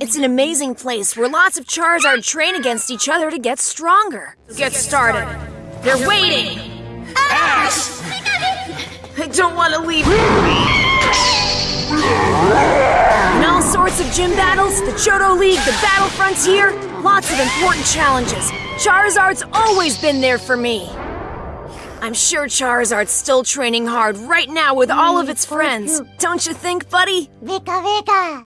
It's an amazing place where lots of Charizard train against each other to get stronger. Get started. They're waiting! Ash! I don't want to leave. In all sorts of gym battles, the Johto League, the Battle Frontier, lots of important challenges. Charizard's always been there for me. I'm sure Charizard's still training hard right now with all of its friends. Don't you think, buddy? Pika Pika!